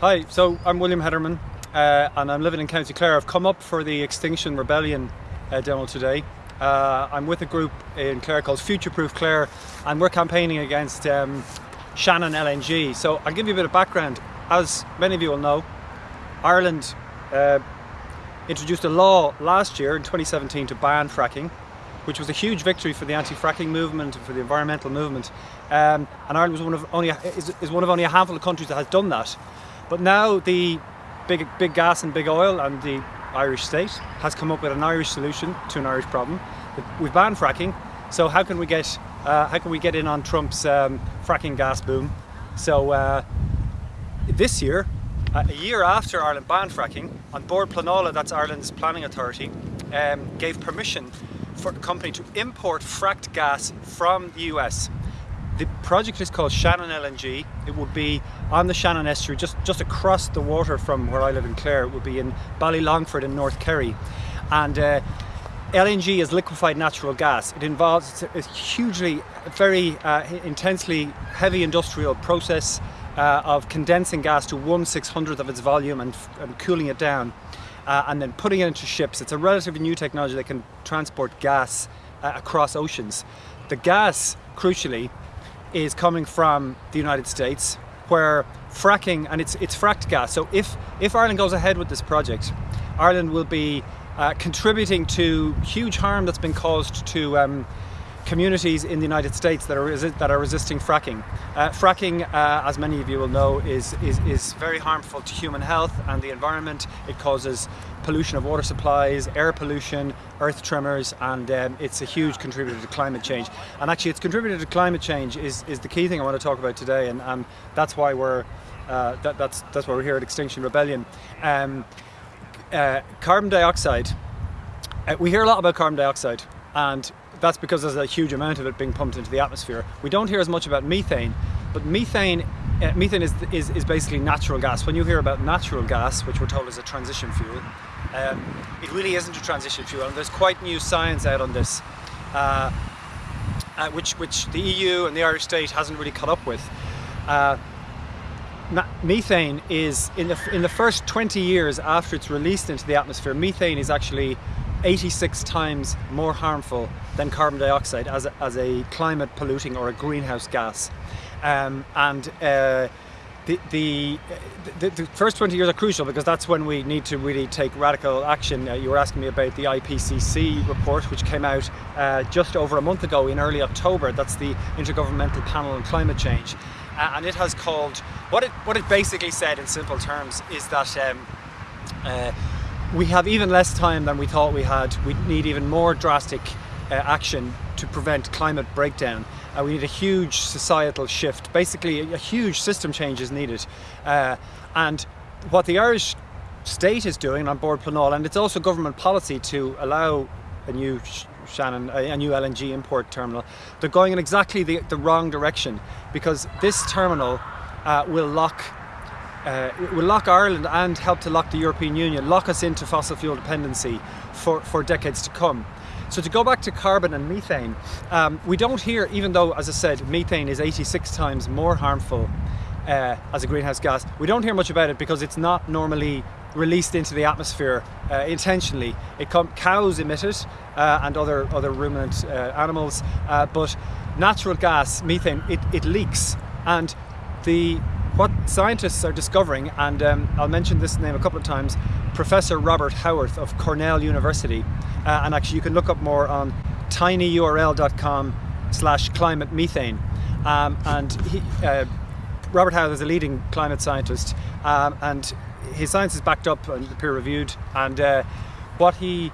Hi, so I'm William Hederman uh, and I'm living in County Clare. I've come up for the Extinction Rebellion uh, demo today. Uh, I'm with a group in Clare called Future Proof Clare and we're campaigning against um, Shannon LNG. So I'll give you a bit of background. As many of you will know, Ireland uh, introduced a law last year in 2017 to ban fracking which was a huge victory for the anti-fracking movement and for the environmental movement. Um, and Ireland was one of only is, is one of only a handful of countries that has done that. But now the big big gas and big oil and the Irish state has come up with an Irish solution to an Irish problem. We've banned fracking, so how can we get uh, how can we get in on Trump's um, fracking gas boom? So uh, this year, uh, a year after Ireland banned fracking, An Bord Pleanála, that's Ireland's planning authority, um, gave permission for a company to import fracked gas from the US. The project is called Shannon LNG. It would be on the Shannon estuary, just, just across the water from where I live in Clare. It would be in Ballylongford in North Kerry. And uh, LNG is liquefied natural gas. It involves a hugely, very uh, intensely heavy industrial process uh, of condensing gas to one six hundredth of its volume and, and cooling it down uh, and then putting it into ships. It's a relatively new technology that can transport gas uh, across oceans. The gas, crucially, is coming from the United States where fracking, and it's, it's fracked gas. So if, if Ireland goes ahead with this project, Ireland will be uh, contributing to huge harm that's been caused to um, communities in the United States that are, that are resisting fracking. Uh, fracking, uh, as many of you will know, is, is, is very harmful to human health and the environment. It causes pollution of water supplies, air pollution, earth tremors, and um, it's a huge contributor to climate change. And actually its contributor to climate change is, is the key thing I want to talk about today, and, and that's why we're uh, that, that's, that's why we're here at Extinction Rebellion. Um, uh, carbon dioxide, uh, we hear a lot about carbon dioxide, and that's because there's a huge amount of it being pumped into the atmosphere. We don't hear as much about methane, but methane uh, methane is, is, is basically natural gas. When you hear about natural gas, which we're told is a transition fuel, um, it really isn't a transition fuel, and there's quite new science out on this, uh, uh, which, which the EU and the Irish state hasn't really caught up with. Uh, methane is, in the, in the first 20 years after it's released into the atmosphere, methane is actually 86 times more harmful than carbon dioxide as a, as a climate polluting or a greenhouse gas. Um, and uh, the, the, the, the, first 20 years are crucial because that's when we need to really take radical action. Uh, you were asking me about the IPCC report which came out uh, just over a month ago in early October. That's the Intergovernmental Panel on Climate Change. Uh, and it has called, what it, what it basically said in simple terms is that um, uh, we have even less time than we thought we had. We need even more drastic uh, action to prevent climate breakdown. Uh, we need a huge societal shift. Basically, a, a huge system change is needed. Uh, and what the Irish state is doing An Bord Pleanála, and it's also government policy to allow a new Shannon, a, new LNG import terminal, they're going in exactly the, the wrong direction because this terminal uh, will lock uh, will lock Ireland and help to lock the European Union, lock us into fossil fuel dependency for, for decades to come. So to go back to carbon and methane, um, we don't hear, even though, as I said, methane is 86 times more harmful uh, as a greenhouse gas, we don't hear much about it because it's not normally released into the atmosphere uh, intentionally. It cows emit it uh, and other, other ruminant uh, animals, uh, but natural gas, methane, it, it leaks. And the what scientists are discovering, and um, I'll mention this name a couple of times, Professor Robert Howarth of Cornell University, uh, and actually you can look up more on tinyurl.com slash climate methane. Um, and he, uh, Robert Howarth is a leading climate scientist, um, and his science is backed up and peer reviewed, and uh, what he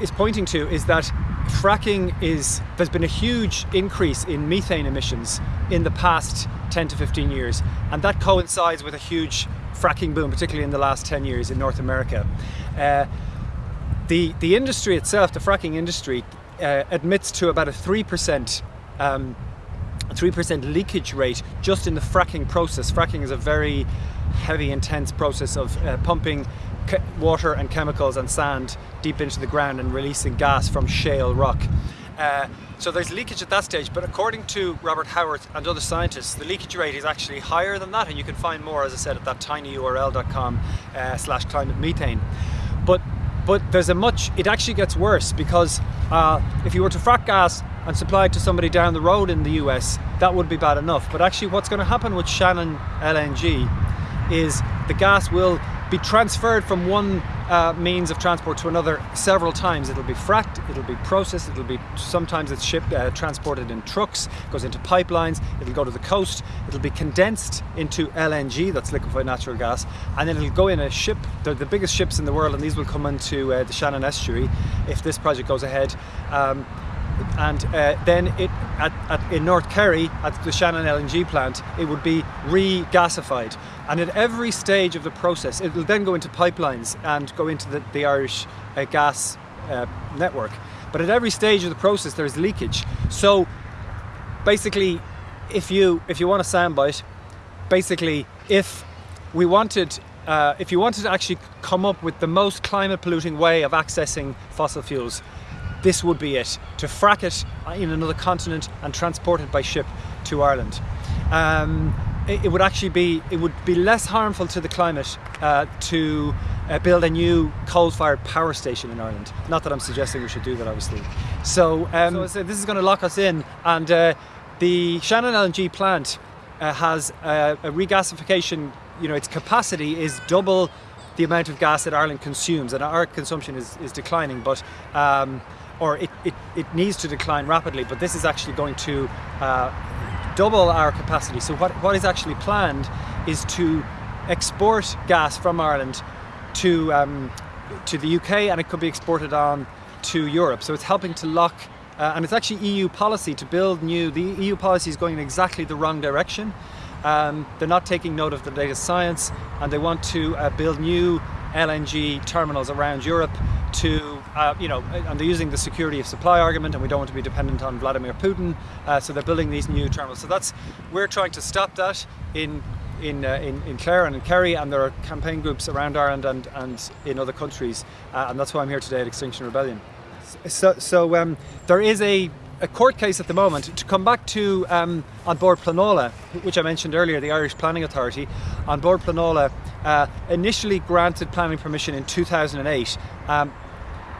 is pointing to is that fracking is, there's been a huge increase in methane emissions in the past 10 to 15 years and that coincides with a huge fracking boom particularly in the last 10 years in North America. Uh, the, the industry itself, the fracking industry, uh, admits to about a 3% um, 3% leakage rate just in the fracking process. Fracking is a very heavy, intense process of uh, pumping water and chemicals and sand deep into the ground and releasing gas from shale rock. Uh, so there's leakage at that stage, but according to Robert Howarth and other scientists, the leakage rate is actually higher than that, and you can find more, as I said, at that tinyurl.com uh, slash climate methane. But but there's a much, it actually gets worse because uh, if you were to frack gas and supply it to somebody down the road in the US, that would be bad enough. But actually what's going to happen with Shannon LNG is the gas will be transferred from one uh, means of transport to another several times. It'll be fracked, it'll be processed, it'll be sometimes it's shipped, uh, transported in trucks, goes into pipelines, it'll go to the coast, it'll be condensed into LNG, that's liquefied natural gas, and then it'll go in a ship. They're the biggest ships in the world, and these will come into uh, the Shannon estuary if this project goes ahead. Um, and uh, then it at, at, in North Kerry at the Shannon LNG plant it would be re-gasified and at every stage of the process it will then go into pipelines and go into the, the Irish uh, gas uh, network but at every stage of the process there's leakage so basically if you if you want a soundbite basically if we wanted uh, if you wanted to actually come up with the most climate polluting way of accessing fossil fuels this would be it, to frack it in another continent and transport it by ship to Ireland. Um, it, would actually be, it would be less harmful to the climate uh, to uh, build a new coal-fired power station in Ireland. Not that I'm suggesting we should do that, obviously. So, um, so this is going to lock us in, and uh, the Shannon LNG plant uh, has a, a regasification, you know, its capacity is double the amount of gas that Ireland consumes, and our consumption is, is declining, but um, or it, it, it needs to decline rapidly, but this is actually going to uh, double our capacity. So what, what is actually planned is to export gas from Ireland to, um, to the UK and it could be exported on to Europe. So it's helping to lock, uh, and it's actually EU policy to build new, the EU policy is going in exactly the wrong direction. Um, they're not taking note of the latest science and they want to uh, build new LNG terminals around Europe to, uh, you know, and they're using the security of supply argument and we don't want to be dependent on Vladimir Putin, uh, so they're building these new terminals. So that's, we're trying to stop that in in, uh, in, in Clare and in Kerry and there are campaign groups around Ireland and, and in other countries uh, and that's why I'm here today at Extinction Rebellion. So, so um, there is a a court case at the moment to come back to um, An Bord Pleanála, which I mentioned earlier, the Irish Planning Authority. An Bord Pleanála uh, initially granted planning permission in 2008. Um,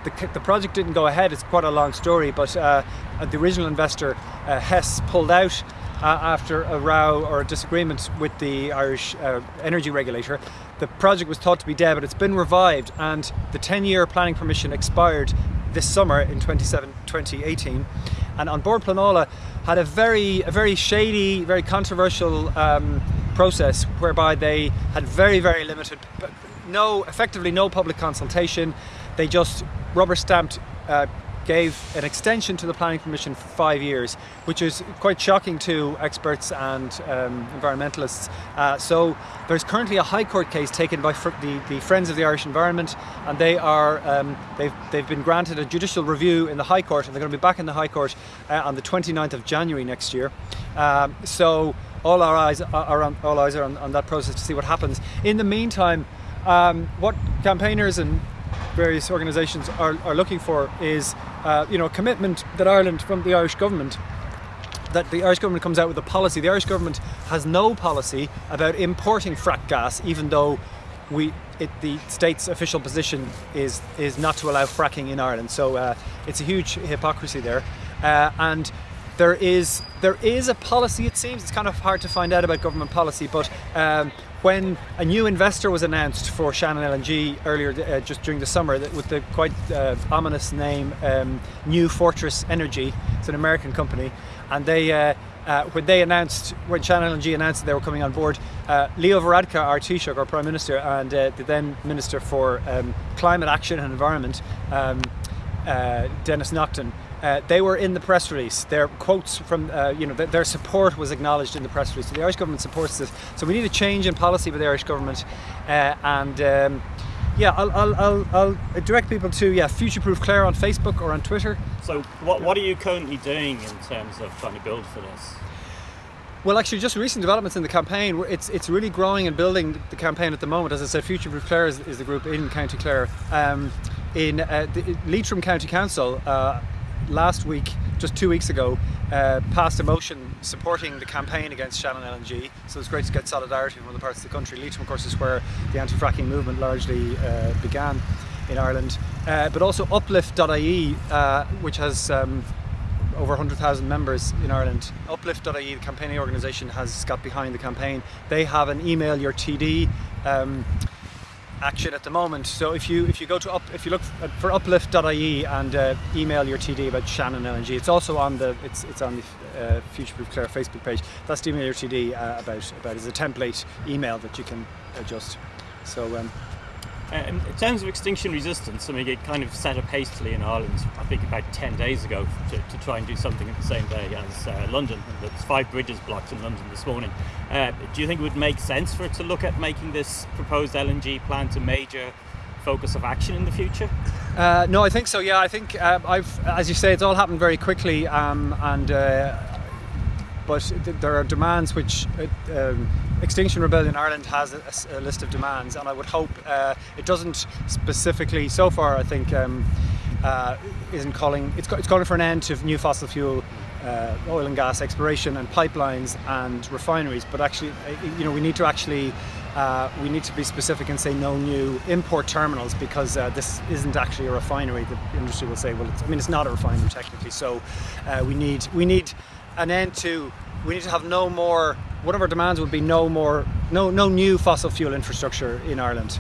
the, the, project didn't go ahead, it's quite a long story, but uh, the original investor, uh, Hess, pulled out uh, after a row or a disagreement with the Irish uh, energy regulator. The project was thought to be dead, but it's been revived and the 10-year planning permission expired this summer in 2018 and An Bord Pleanála had a very a very shady very controversial um, process whereby they had very very limited no effectively no public consultation they just rubber stamped uh, gave an extension to the planning permission for five years, which is quite shocking to experts and um, environmentalists. Uh, so there's currently a High Court case taken by the, the Friends of the Irish Environment, and they are um, they've they've been granted a judicial review in the High Court, and they're going to be back in the High Court uh, on the 29th of January next year. Um, so all our eyes are on all eyes are on, on, that process to see what happens. In the meantime, um, what campaigners and various organisations are, are looking for is uh, you know, commitment that Ireland from the Irish government that the Irish government comes out with a policy. The Irish government has no policy about importing frack gas, even though we, it, the state's official position is is not to allow fracking in Ireland. So uh, it's a huge hypocrisy there, uh, and there is there is a policy. It seems it's kind of hard to find out about government policy, but um, when a new investor was announced for Shannon LNG earlier, uh, just during the summer, with the quite uh, ominous name um, New Fortress Energy, it's an American company, and they, uh, uh when they announced, when Shannon LNG announced that they were coming on board, uh, Leo Varadkar, our Taoiseach, our Prime Minister, and uh, the then Minister for um, Climate Action and Environment, um, Denis Naughten, uh, they were in the press release. Their quotes from, uh, you know, th their support was acknowledged in the press release. So the Irish government supports this. So we need a change in policy with the Irish government. Uh, and um, yeah, I'll, I'll, I'll, I'll, direct people to yeah, Future-Proof Clare on Facebook or on Twitter. So what, what are you currently doing in terms of trying to build for this? Well, actually, just recent developments in the campaign. It's it's really growing and building the campaign at the moment. As I said, Future Proof Clare is, is the group in County Clare. Um, in uh, the Leitrim County Council, uh, last week just two weeks ago, uh, passed a motion supporting the campaign against Shannon LNG. So it's great to get solidarity from other parts of the country. Leitrim, of course, is where the anti-fracking movement largely uh, began in Ireland. Uh, but also Uplift.ie, uh, which has um, over 100,000 members in Ireland. Uplift.ie, the campaigning organisation, has got behind the campaign. They have an email your TD um, action at the moment. So if you if you go to up if you look for uplift.ie and uh, email your TD about Shannon LNG, it's also on the it's it's on the uh, Future Proof Clare Facebook page. That's the email your TD uh, about about is a template email that you can adjust. So. Um, in terms of extinction resistance, I mean, it kind of set up hastily in Ireland, I think about 10 days ago, to, to try and do something at the same day as uh, London. There's five bridges blocked in London this morning. Uh, do you think it would make sense for it to look at making this proposed LNG plant a major focus of action in the future? Uh, no, I think so. Yeah, I think uh, I've, as you say, it's all happened very quickly, um, and uh, but th- there are demands which uh, um, Extinction Rebellion Ireland has a, a, list of demands, and I would hope uh, it doesn't specifically. So far, I think um, uh, isn't calling. It's, it's calling for an end to new fossil fuel. Uh, oil and gas exploration and pipelines and refineries, but actually, uh, you know, we need to actually uh, we need to be specific and say no new import terminals because uh, this isn't actually a refinery. The industry will say, well, I mean, it's not a refinery technically. So uh, we need we need an end to. We need to have no more. One of our demands would be no more, no no new fossil fuel infrastructure in Ireland.